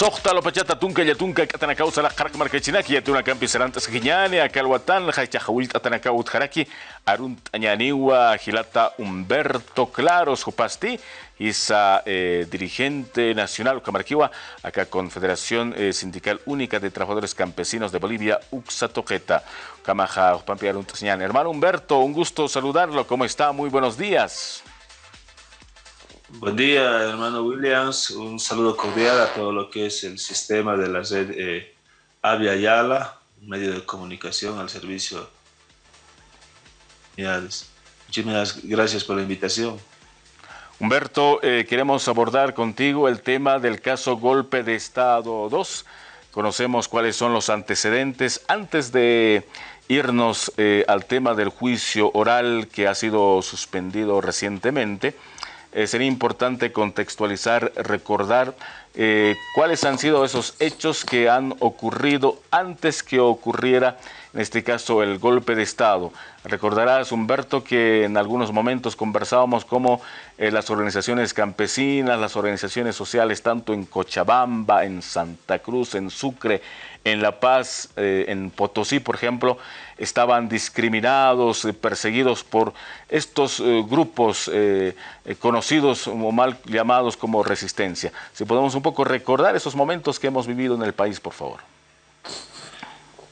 Sohta lo pachata tunka ya tunka katanakausa la karak markachinaki ya tuna campi serantas giñani akalwatan la hachahawil atanakaut haraki arunt añaniwa gilata Humberto Claros Jupasti isa eh, dirigente nacional Camarquiwa acá Confederación eh, Sindical Única de Trabajadores Campesinos de Bolivia Uxa Toqueta Camaja hermano Humberto un gusto saludarlo. ¿cómo está? muy buenos días Buen día, hermano Williams. Un saludo cordial a todo lo que es el sistema de la red eh, Avia Yala, medio de comunicación al servicio. Muchísimas gracias por la invitación. Humberto, eh, queremos abordar contigo el tema del caso Golpe de Estado 2. Conocemos cuáles son los antecedentes. Antes de irnos eh, al tema del juicio oral que ha sido suspendido recientemente, eh, sería importante contextualizar, recordar eh, cuáles han sido esos hechos que han ocurrido antes que ocurriera, en este caso, el golpe de Estado. Recordarás, Humberto, que en algunos momentos conversábamos cómo eh, las organizaciones campesinas, las organizaciones sociales, tanto en Cochabamba, en Santa Cruz, en Sucre, en La Paz, eh, en Potosí, por ejemplo, estaban discriminados, perseguidos por estos grupos conocidos o mal llamados como resistencia. Si podemos un poco recordar esos momentos que hemos vivido en el país, por favor.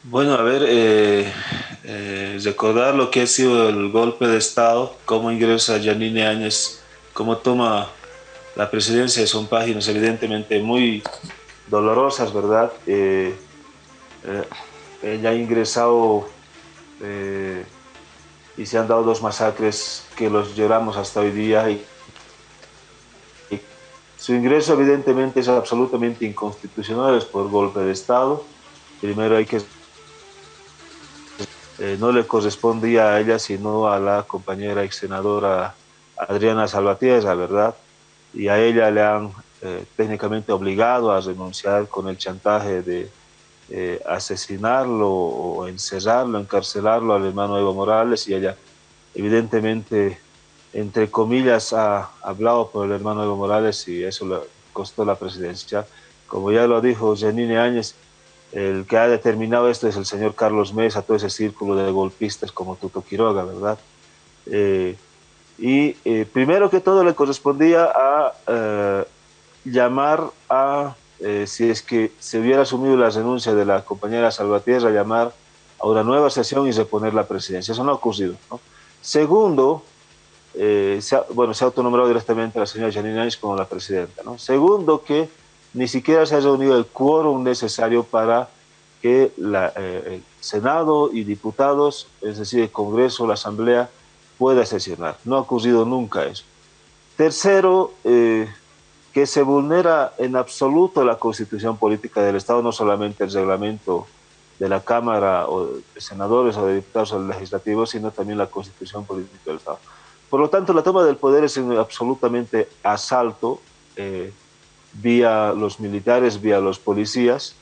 Bueno, a ver, recordar lo que ha sido el golpe de Estado, cómo ingresa Janine Áñez, cómo toma la presidencia, son páginas evidentemente muy dolorosas, ¿verdad? Eh, ella ha ingresado eh, y se han dado dos masacres que los lloramos hasta hoy día y, su ingreso evidentemente es absolutamente inconstitucional, es por golpe de Estado. Primero hay que... Eh, no le correspondía a ella, sino a la compañera ex senadora Adriana Salvatierra, ¿verdad? Y a ella le han técnicamente obligado a renunciar con el chantaje de, eh, asesinarlo o encerrarlo, encarcelarlo al hermano Evo Morales y ella evidentemente, entre comillas, ha hablado por el hermano Evo Morales y eso le costó la presidencia. Como ya lo dijo Janine Áñez, el que ha determinado esto es el señor Carlos Mesa, todo ese círculo de golpistas como Tuto Quiroga, ¿verdad? Eh, y eh, primero que todo le correspondía a llamar a eh, si es que se hubiera asumido la renuncia de la compañera Salvatierra, llamar a una nueva sesión y reponer la presidencia. Eso no ha ocurrido. Segundo, eh, bueno, se ha autonombrado directamente a la señora Janine Áñez como la presidenta. Segundo, que ni siquiera se ha reunido el quórum necesario para que eh, el Senado y diputados, es decir, el Congreso, la Asamblea, pueda sesionar. No ha ocurrido nunca eso. Tercero, que se vulnera en absoluto la constitución política del Estado, no solamente el reglamento de la Cámara o de senadores o de diputados o legislativos, sino también la constitución política del Estado. Por lo tanto, la toma del poder es un absolutamente asalto eh, vía los militares, vía los policías,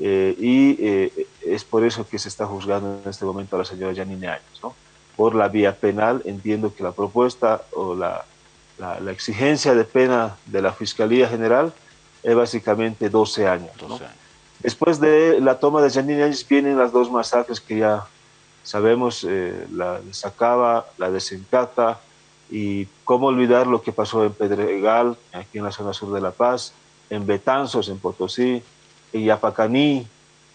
eh, y eh, es por eso que se está juzgando en este momento a la señora Janine Áñez. ¿no? Por la vía penal, entiendo que la propuesta o la la, exigencia de pena de la Fiscalía General es básicamente 12 años. Después de la toma de Janine Áñez vienen las dos masacres que ya sabemos, eh, la de Sacaba, la de Sencata, y cómo olvidar lo que pasó en Pedregal, aquí en la zona sur de La Paz, en Betanzos, en Potosí, en Yapacaní,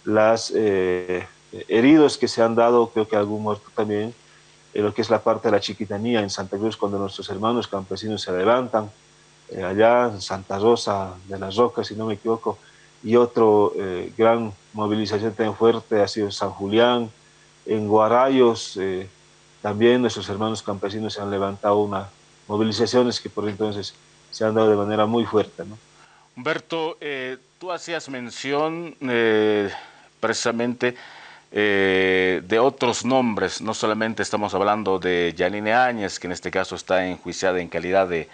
las eh, heridos que se han dado, creo que algún muerto también, en lo que es la parte de la chiquitanía en Santa Cruz, cuando nuestros hermanos campesinos se levantan, eh, allá en Santa Rosa de las Rocas, si no me equivoco, y otro eh, gran movilización tan fuerte ha sido en San Julián, en Guarayos, eh, también nuestros hermanos campesinos se han levantado unas movilizaciones que por entonces se han dado de manera muy fuerte. Humberto, tú hacías mención precisamente eh, de otros nombres, no solamente estamos hablando de Janine Áñez, que en este caso está enjuiciada en calidad de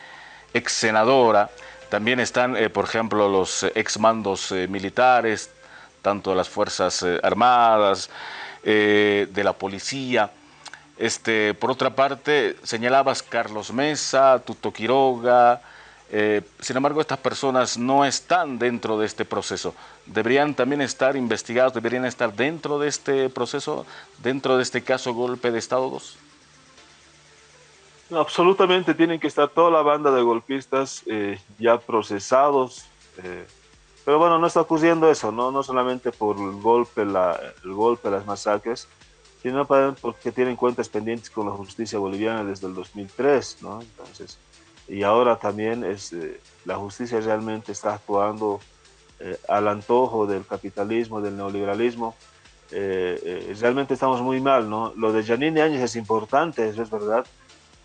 ex senadora, también están, eh, por ejemplo, los ex mandos eh, militares, tanto de las Fuerzas Armadas, de la policía. Este, por otra parte, señalabas Carlos Mesa, Tuto Quiroga, Eh, sin embargo, estas personas no están dentro de este proceso. ¿Deberían también estar investigados, deberían estar dentro de este proceso, dentro de este caso golpe de Estado 2? absolutamente tienen que estar toda la banda de golpistas eh, ya procesados. Eh, pero bueno, no está ocurriendo eso, no, no solamente por el golpe, la, el golpe, las masacres, sino porque tienen cuentas pendientes con la justicia boliviana desde el 2003, ¿no? Entonces, y ahora también es, eh, la justicia realmente está actuando eh, al antojo del capitalismo, del neoliberalismo. Eh, realmente estamos muy mal, ¿no? Lo de Janine Áñez es importante, eso es verdad,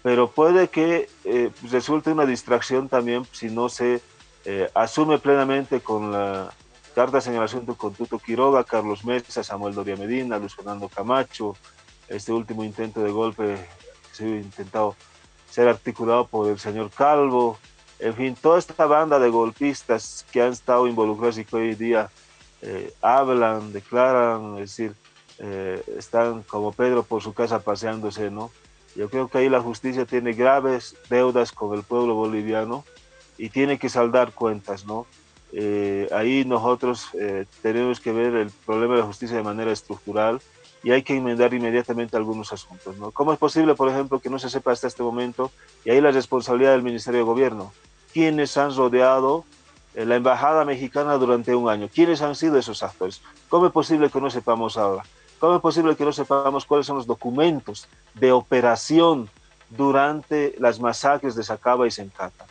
pero puede que resulte una distracción también si no se asume plenamente con la carta de señalación de Contuto Quiroga, Carlos Mesa, Samuel Doria Medina, Luis Fernando Camacho, este último intento de golpe se ha intentado ser articulado por el señor Calvo, en fin, toda esta banda de golpistas que han estado involucrados y que hoy día eh, hablan, declaran, es decir, eh, están como Pedro por su casa paseándose, ¿no? Yo creo que ahí la justicia tiene graves deudas con el pueblo boliviano y tiene que saldar cuentas, ¿no? Eh, ahí nosotros tenemos que ver el problema de la justicia de manera estructural, y hay que enmendar inmediatamente algunos asuntos. ¿no? ¿Cómo es posible, por ejemplo, que no se sepa hasta este momento, y ahí la responsabilidad del Ministerio de Gobierno, quiénes han rodeado eh, la Embajada Mexicana durante un año? ¿Quiénes han sido esos actores? ¿Cómo es posible que no sepamos ahora? ¿Cómo es posible que no sepamos cuáles son los documentos de operación durante las masacres de Sacaba y Sencata?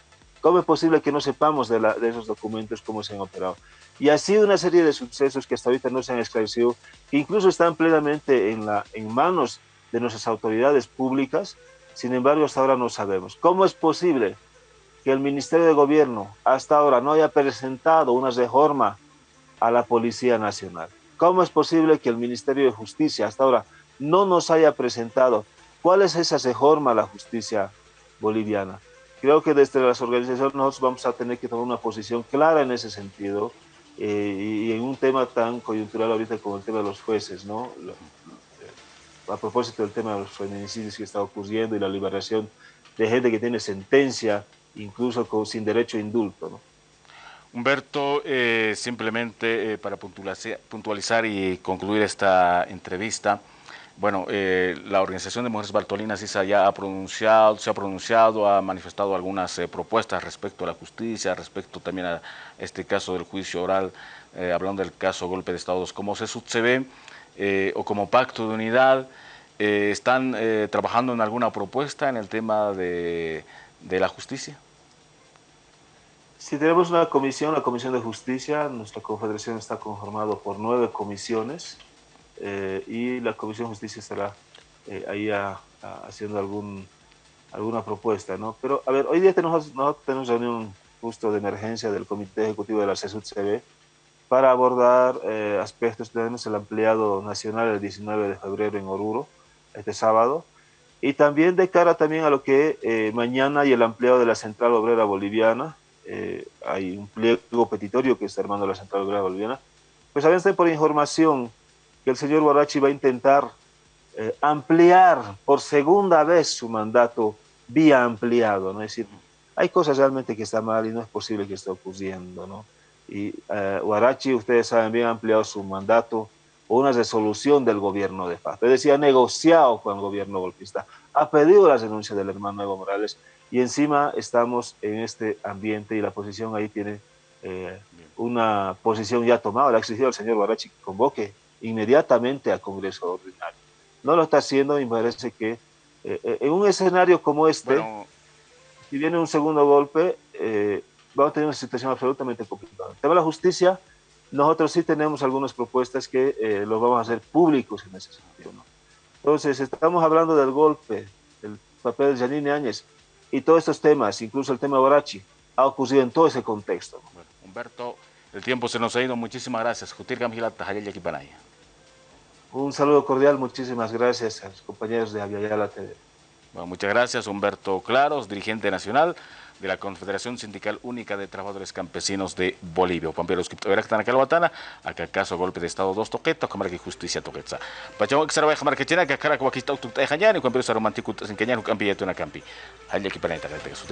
¿Cómo es posible que no sepamos de, de esos documentos cómo se han operado? Y sido una serie de sucesos que hasta ahorita no se han esclarecido, que incluso están plenamente en, la, en manos de nuestras autoridades públicas, sin embargo hasta ahora no sabemos. ¿Cómo es posible que el Ministerio de Gobierno hasta ahora no haya presentado una reforma a la Policía Nacional? ¿Cómo es posible que el Ministerio de Justicia hasta ahora no nos haya presentado cuál es esa reforma a la justicia boliviana? Creo que desde las organizaciones nosotros vamos a tener que tomar una posición clara en ese sentido, eh, y en un tema tan coyuntural ahorita como el tema de los jueces, ¿no? Eh, a propósito del tema de los feminicidios que está ocurriendo y la liberación de gente que tiene sentencia, incluso con, sin derecho a indulto, ¿no? Humberto, eh, simplemente para puntualizar y concluir esta entrevista, bueno, eh, la Organización de Mujeres Bartolinas ISA ya ha pronunciado, se ha pronunciado, ha manifestado algunas eh, propuestas respecto a la justicia, respecto también a este caso del juicio oral, eh, hablando del caso golpe de Estado. ¿Cómo se, se ve o como pacto de unidad? ¿Están trabajando en alguna propuesta en el tema de, de la justicia? Sí, tenemos una comisión, la Comisión de Justicia. Nuestra confederación está conformada por nueve comisiones eh, y la Comisión de Justicia estará eh, ahí haciendo algún, alguna propuesta, ¿no? Pero, a ver, hoy día tenemos, nosotros tenemos reunión justo de emergencia del Comité Ejecutivo de la CESUD-CB para abordar eh, aspectos, tenemos el ampliado nacional el 19 de febrero en Oruro, este sábado, y también de cara también a lo que mañana y el ampliado de la Central Obrera Boliviana, hay un pliego petitorio que está armando la Central Obrera Boliviana, pues habían por información que el señor Guarachi va a intentar eh, ampliar por segunda vez su mandato vía ampliado, ¿no? Es decir, hay cosas realmente que están mal y no es posible que esté ocurriendo, ¿no? Y eh, ustedes saben bien, ha ampliado su mandato por una resolución del gobierno de paz. Es decir, ha negociado con el gobierno golpista, ha pedido la renuncia del hermano Evo Morales y encima estamos en este ambiente y la posición ahí tiene eh, una posición ya tomada. Le ha exigido al señor Guarachi que convoque inmediatamente al Congreso Ordinario. No lo está haciendo y me parece que eh, eh, en un escenario como este, si viene un segundo golpe, eh, vamos a tener una situación absolutamente complicada. El tema de la justicia, nosotros sí tenemos algunas propuestas que eh, los vamos a hacer públicos en ese sentido. Entonces, estamos hablando del golpe, el papel de Janine Áñez y todos estos temas, incluso el tema Borachi, ha ocurrido en todo ese contexto. Bueno, Humberto, el tiempo se nos ha ido. Muchísimas gracias. Jutir Gamgilata, Hayel Panaya. Un saludo cordial, muchísimas gracias a los compañeros de Aviala TV. Bueno, muchas gracias, Humberto Claros, dirigente nacional de la Confederación Sindical Única de Trabajadores Campesinos de Bolivia. Pamperos Criptoverak Tanacalhuatana, acá caso golpe de Estado dos toquetos, cámara que justicia toquetza. Pachamo que se va a que china, que cara que está usted y con Pamperos Aromantico, sin que ya no cambie una campi. Allá aquí para que su